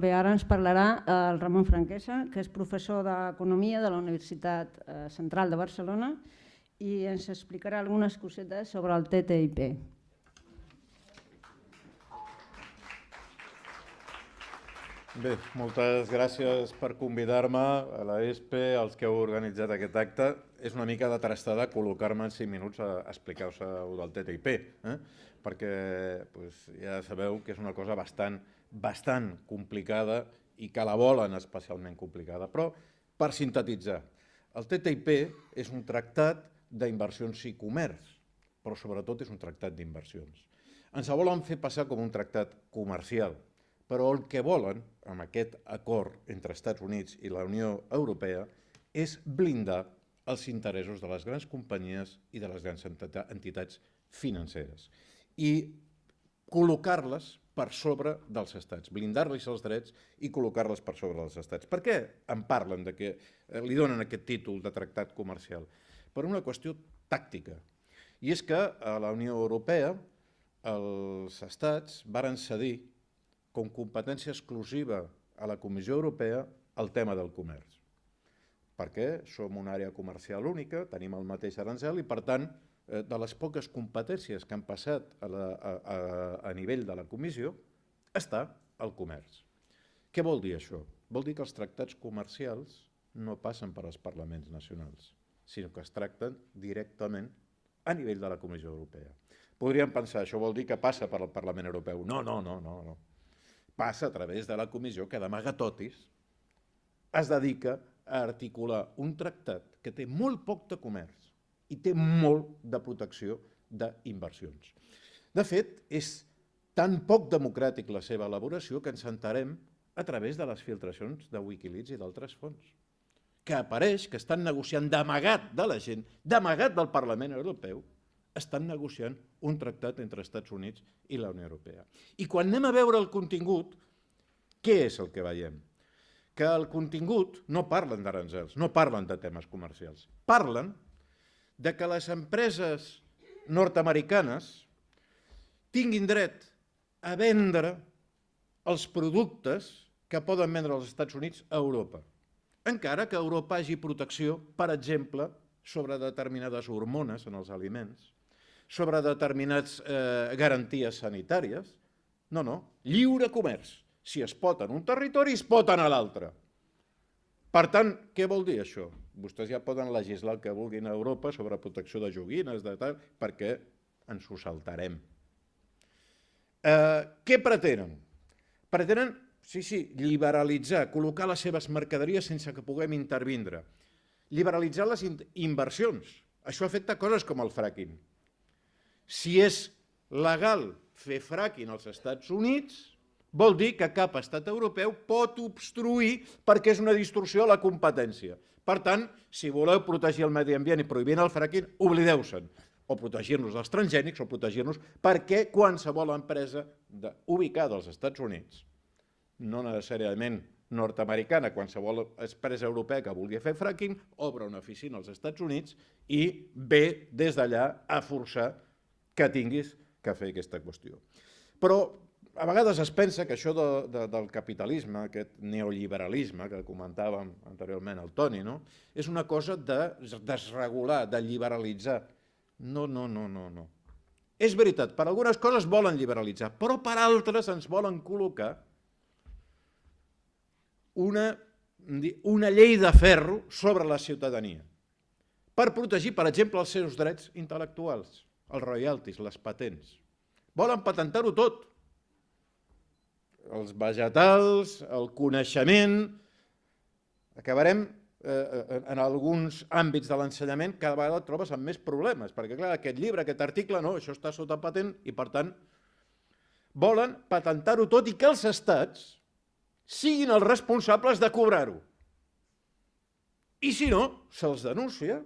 Bé, ara ens parlarà eh, el Ramon Franquesa, que és professor d'Economia de la Universitat eh, Central de Barcelona i ens explicarà algunes cosetes sobre el TTIP. Bé, moltes gràcies per convidar-me a la ESPE, als que heu organitzat aquest acte. És una mica de trastada col·locar-me en 5 minuts a explicar-vos del TTIP, eh? perquè pues, ja sabeu que és una cosa bastant bastant complicada i que la volen especialment complicada. Però, per sintetitzar, el TTIP és un tractat d'inversions i comerç, però sobretot és un tractat d'inversions. Ens el volen fer passar com un tractat comercial, però el que volen, amb aquest acord entre Estats Units i la Unió Europea, és blindar els interessos de les grans companyies i de les grans entitats financeres i col·locar-les per sobre dels estats, blindar-los els drets i col·locar-les per sobre dels estats. Per què en parlen, de que eh, li donen aquest títol de tractat comercial? Per una qüestió tàctica. I és que a la Unió Europea els estats varen cedir com competència exclusiva a la Comissió Europea el tema del comerç. Perquè som una àrea comercial única, tenim el mateix arancel i, per tant, de les poques competències que han passat a, la, a, a, a nivell de la comissió està el comerç. Què vol dir això? Vol dir que els tractats comercials no passen per als parlaments nacionals, sinó que es tracten directament a nivell de la Comissió Europea. Podríem pensar, això vol dir que passa per al Parlament Europeu. No, no, no, no. no. Passa a través de la comissió que d'amagatotis es dedica a articular un tractat que té molt poc de comerç, i té molt de protecció d'inversions. De fet, és tan poc democràtic la seva elaboració que ens entarem a través de les filtracions de Wikileaks i d'altres fons, que apareix que estan negociant d'amagat de la gent, d'amagat del Parlament Europeu, estan negociant un tractat entre Estats Units i la Unió Europea. I quan anem a veure el contingut, què és el que veiem? Que el contingut no parlen d'aranzels, no parlen de temes comercials, parlen de que les empreses nord-americanes tinguin dret a vendre els productes que poden vendre als Estats Units a Europa. Encara que Europa hagi protecció, per exemple, sobre determinades hormones en els aliments, sobre determinades eh, garanties sanitàries. No, no, lliure comerç. Si es pot en un territori, es pot en l'altre. Per tant, què vol dir això? Vostès ja poden legislar el que vulguin a Europa sobre protecció de joguines, de tal, perquè ens ho saltarem. Eh, què pretenen? Pretenen, sí, sí, liberalitzar, col·locar les seves mercaderies sense que puguem intervindre. Liberalitzar les inversions. Això afecta coses com el fracking. Si és legal fer fracking als Estats Units, vol dir que cap estat europeu pot obstruir perquè és una distorsió a la competència. Per tant, si voleu protegir el medi ambient i prohibint el fracking, oblideu-se'n o protegir-nos dels transgènics o protegir-nos perquè qualsevol empresa de, ubicada als Estats Units, no necessàriament nord-americana, qualsevol empresa europea que vulgui fer fracking, obre una oficina als Estats Units i ve des d'allà a forçar que tinguis que fer aquesta qüestió. Però a vegades es pensa que això de, de, del capitalisme, aquest neoliberalisme que comentàvem anteriorment el Toni, no? és una cosa de desregular, de liberalitzar. No, no, no, no, no. És veritat, per algunes coses volen liberalitzar, però per altres ens volen col·locar una, una llei de ferro sobre la ciutadania per protegir, per exemple, els seus drets intel·lectuals, els royalties, les patents. Volen patentar-ho tot els vegetals, el coneixement, acabarem eh, eh, en alguns àmbits de l'ensenyament cada vegada et trobes amb més problemes, perquè clar, aquest llibre, aquest article, no, això està sota patent i per tant volen patentar-ho tot i que els estats siguin els responsables de cobrar-ho. I si no, se'ls denuncia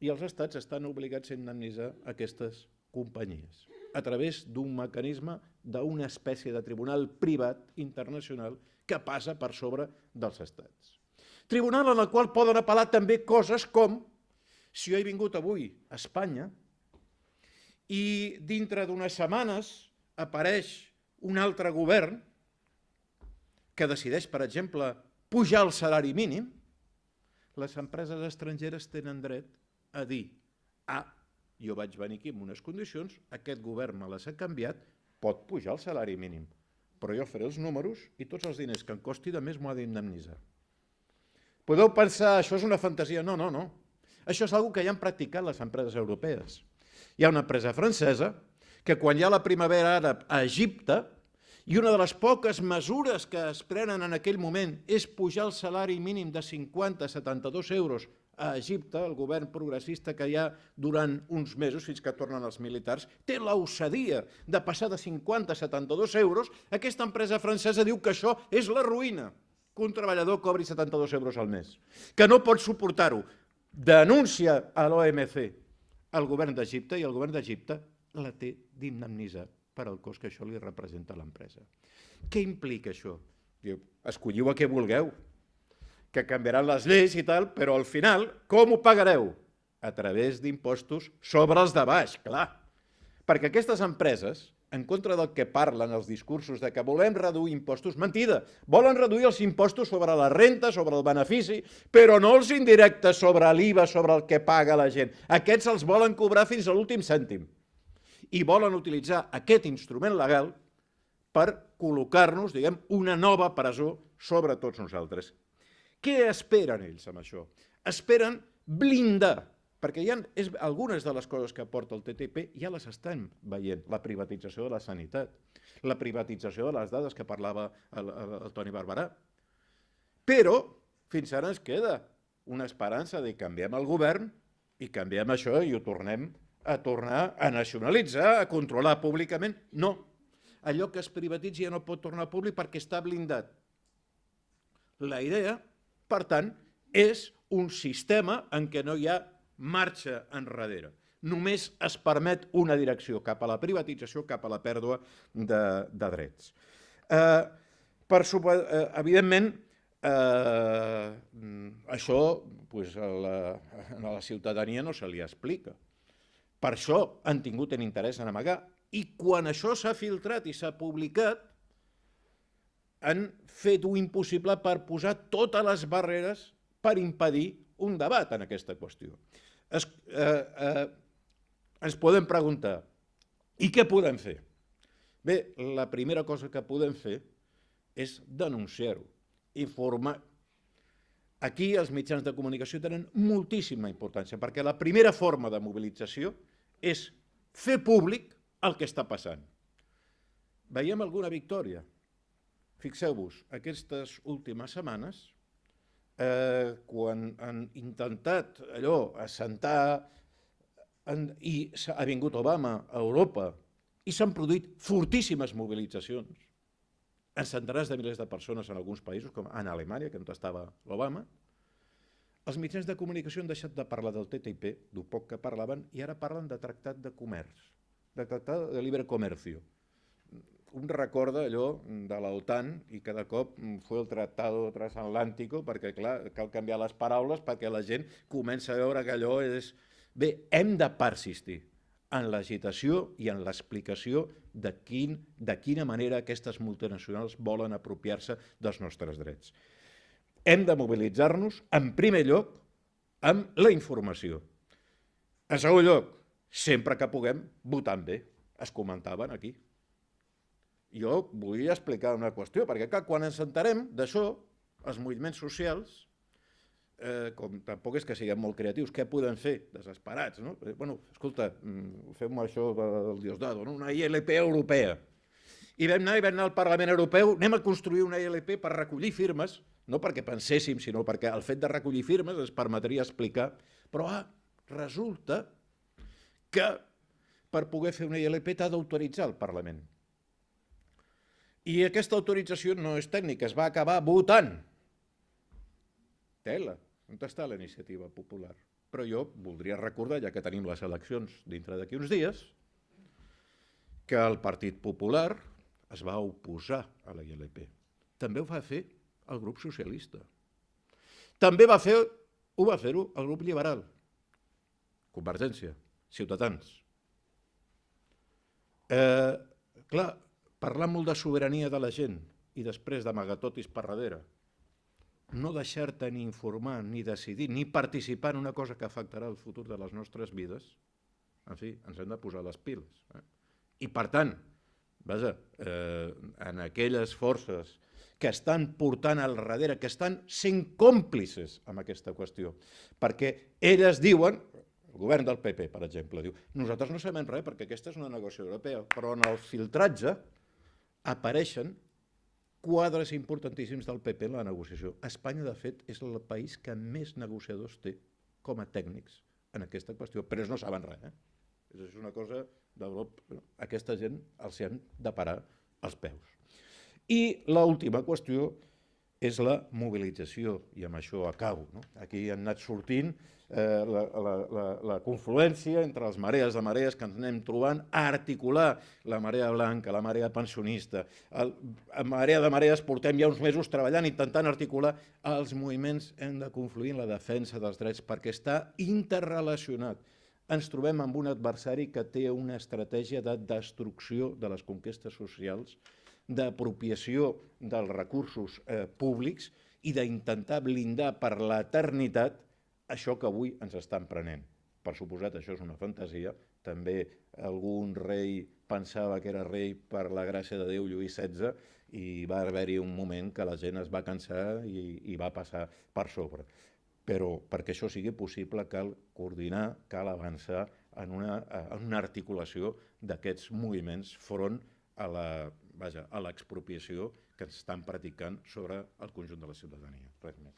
i els estats estan obligats a indemnitzar aquestes companyies a través d'un mecanisme d'una espècie de tribunal privat internacional que passa per sobre dels estats. Tribunal en el qual poden apel·lar també coses com si jo he vingut avui a Espanya i dintre d'unes setmanes apareix un altre govern que decideix, per exemple, pujar el salari mínim, les empreses estrangeres tenen dret a dir ah, jo vaig venir aquí amb unes condicions, aquest govern me les ha canviat, pot pujar el salari mínim, però jo faré els números i tots els diners que em costi de més m'ho ha d'indemnitzar. Podeu pensar, això és una fantasia? No, no, no. Això és una que ja han practicat les empreses europees. Hi ha una empresa francesa que quan hi ha la primavera àrab a Egipte, i una de les poques mesures que es prenen en aquell moment és pujar el salari mínim de 50 a 72 euros a Egipte, el govern progressista que hi ha durant uns mesos, fins que tornen els militars, té l'osadia de passar de 50 a 72 euros, aquesta empresa francesa diu que això és la ruïna, que un treballador cobri 72 euros al mes, que no pot suportar-ho. Denuncia a l'OMC el govern d'Egipte i el govern d'Egipte la té d'indemnitzar per al cost que això li representa a l'empresa. Què implica això? Diu, escolliu a què vulgueu, que canviaran les lleis i tal, però al final, com ho pagareu? A través d'impostos sobre els de baix, clar. Perquè aquestes empreses, en contra del que parlen els discursos de que volem reduir impostos, mentida, volen reduir els impostos sobre la renta, sobre el benefici, però no els indirectes sobre l'IVA, sobre el que paga la gent. Aquests els volen cobrar fins a l'últim cèntim. I volen utilitzar aquest instrument legal per col·locar-nos, diguem, una nova presó sobre tots nosaltres. Què esperen ells amb això? Esperen blindar, perquè hi ha, és, algunes de les coses que aporta el TTP ja les estem veient, la privatització de la sanitat, la privatització de les dades que parlava el, el, el Toni Barberà. Però fins ara ens queda una esperança de canviem el govern i canviem això i ho tornem a tornar a nacionalitzar, a controlar públicament. No, allò que es privatitzi ja no pot tornar públic perquè està blindat. La idea per tant, és un sistema en què no hi ha marxa enrere. Només es permet una direcció cap a la privatització, cap a la pèrdua de, de drets. Eh, per, eh, evidentment, eh, això pues, a, la, a la ciutadania no se li explica. Per això han tingut un interès en amagar. I quan això s'ha filtrat i s'ha publicat, han fet-ho impossible per posar totes les barreres per impedir un debat en aquesta qüestió. Es, eh, eh, ens podem preguntar, i què podem fer? Bé, la primera cosa que podem fer és denunciar-ho, informar. Aquí els mitjans de comunicació tenen moltíssima importància, perquè la primera forma de mobilització és fer públic el que està passant. Veiem alguna victòria? Fixeu-vos, aquestes últimes setmanes, eh, quan han intentat allò, assentar, en, i ha vingut Obama a Europa, i s'han produït fortíssimes mobilitzacions, en centenars de milers de persones en alguns països, com en Alemanya, que on estava l'Obama, els mitjans de comunicació han deixat de parlar del TTIP, d'un poc que parlaven, i ara parlen de tractat de comerç, de tractat de libre comercio un recorda allò de l'OTAN i cada cop fue el Tratado Transatlántico perquè, clar, cal canviar les paraules perquè la gent comença a veure que allò és... Bé, hem de persistir en l'agitació i en l'explicació de, quin, de quina manera aquestes multinacionals volen apropiar-se dels nostres drets. Hem de mobilitzar-nos, en primer lloc, amb la informació. En segon lloc, sempre que puguem, votant bé. Es comentaven aquí jo volia explicar una qüestió, perquè clar, quan ens entarem d'això, els moviments socials, eh, com tampoc és que siguem molt creatius, què podem fer? Desesperats, no? Eh, bueno, escolta, mm, fem això del Diosdado, no? una ILP europea. I vam anar, i vam anar al Parlament Europeu, anem a construir una ILP per recollir firmes, no perquè penséssim, sinó perquè el fet de recollir firmes ens permetria explicar, però ah, resulta que per poder fer una ILP t'ha d'autoritzar el Parlament. I aquesta autorització no és tècnica, es va acabar votant. Tela, on està la iniciativa popular? Però jo voldria recordar, ja que tenim les eleccions dintre d'aquí uns dies, que el Partit Popular es va oposar a la ILP. També ho va fer el grup socialista. També va fer, ho va fer-ho el grup liberal, Convergència, Ciutadans. Eh, clar, parlar molt de sobirania de la gent, i després d'amagatotis per darrere, no deixar-te ni informar, ni decidir, ni participar en una cosa que afectarà el futur de les nostres vides, en fi, ens hem de posar les piles. Eh? I per tant, vaja, eh, en aquelles forces que estan portant al darrere, que estan sent còmplices amb aquesta qüestió, perquè elles diuen, el govern del PP, per exemple, diu nosaltres no sabem res perquè aquesta és una negociació europea, però en el filtratge apareixen quadres importantíssims del PP en la negociació. Espanya, de fet, és el país que més negociadors té com a tècnics en aquesta qüestió, però ells no saben res. Eh? És una cosa d'Europa. Aquesta gent els hi han de parar els peus. I l'última qüestió és la mobilització, i amb això acabo. No? Aquí han anat sortint eh, la, la, la, la confluència entre les marees de marees que ens anem trobant, a articular la marea blanca, la marea pensionista. El, a marea de marees portem ja uns mesos treballant, intentant articular els moviments, hem de confluir en la defensa dels drets perquè està interrelacionat. Ens trobem amb un adversari que té una estratègia de destrucció de les conquestes socials, d'apropiació dels recursos eh, públics i d'intentar blindar per l'eternitat això que avui ens estan prenent. Per suposat, això és una fantasia. També algun rei pensava que era rei per la gràcia de Déu Lluís XVI i va haver-hi un moment que la gent es va cansar i, i va passar per sobre. Però perquè això sigui possible cal coordinar, cal avançar en una, en una articulació d'aquests moviments front a la vaja, a l'expropiació que estan practicant sobre el conjunt de la ciutadania. Res més.